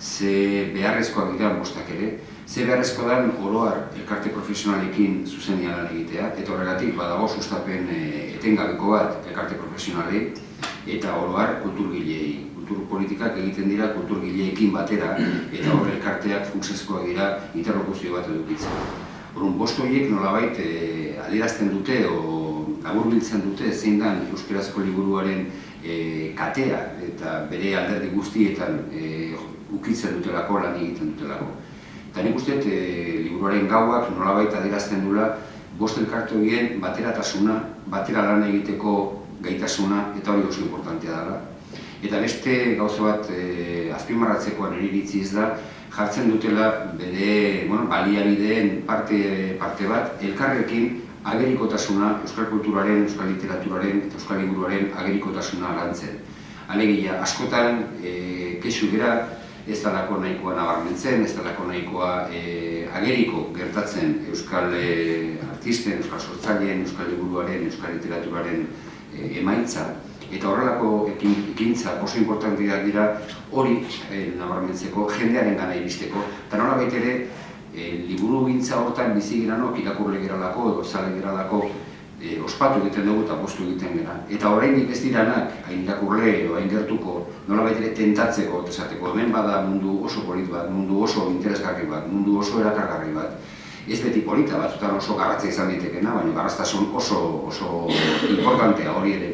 ze beharrezkoak dira bostak ere, ze beharrezko den oroar elkarte profesionalekin zuzenia lan egitea, eta horregatik badago sustapen e, etengabeko bat elkarte profesionalei, eta oroar kulturgilei. Kultur politikak egiten dira kulturgileekin batera, eta hor elkarteak funtsezkoak dira interlokuzio bat edukitzen. Horun, bost horiek nolabait e, adierazten dute, o laburbiltzen dute, zein dan Euskarazko liburuaren e, katea, eta bere alderdi guztietan e, ukitzen dutelako, lan egiten dutelako. Eta nik uste, e, liburuaren gauak nolabait adierazten dula, bost elkarte horien bateratasuna, batera lan egiteko gaitasuna, eta hori oso importantea dela. Eta beste gauza bat e, azpimarratzekoan ez da, jartzen dutela bere bueno, baliabideen parte, parte bat, elkarrekin agerikotasuna, euskal kulturaren, euskal literaturaren eta euskal liburuaren agerikotasuna lantzen. Alegia, askotan, e, kexu gara, ez dalako nahikoa nabarmentzen, ez dalako nahikoa e, ageriko gertatzen euskal e, artisten, euskal sortzaileen, euskal liburuaren, euskal literaturaren e, emaitza. Eta horrelako ekintza oso importanteak dira hori e, nabarmentzeko, jendearen gana iristeko. Eta nola ere, e, liburu gintza hortan bizi giranok, irakurle geralako edo zale geralako e, ospatu egiten dugu eta postu egiten gara. Eta oraindik ez diranak, hain irakurle edo hain gertuko, nola ere tentatzeko, esateko hemen bada mundu oso polit bat, mundu oso interesgarri bat, mundu oso erakargarri bat. Ez beti polita, batzutan oso garratza izan ditekena, baina garraztasun oso, oso importantea hori ere.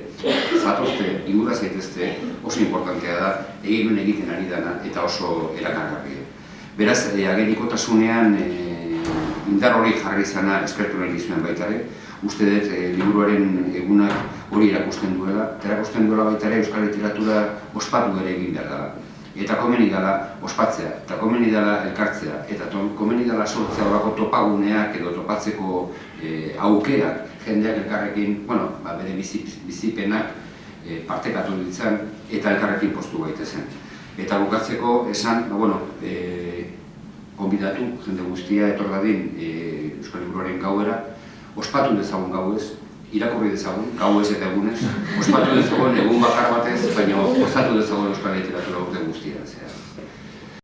Zatozte, inguraz gaitezte, oso importantea da, egin egiten ari dana eta oso erakargarria. Beraz, e, agerikotasunean e, indar hori jarri izana eskertu nahi dizuen baita ere, uste dut e, liburuaren egunak hori erakusten duela, eta erakusten duela baita ere euskal literatura ospatu ere egin behar dela. Eta komeni dela ospatzea, eta komeni dela elkartzea, eta to, komeni dela sortzea horako topaguneak edo topatzeko e, aukerak jendeak elkarrekin, bueno, ba, bere bizipenak e, partekatu ditzen eta elkarrekin postu gaitezen. Eta bukatzeko esan, ba, bueno, e, konbidatu jende guztia etor dadin e, Euskal Liburuaren gauera, ospatu dezagun gau ez, irakurri dezagun, gau ez eta egunez, ospatu dezagun egun bakar batez, baina ospatu dezagun Euskal Literatura.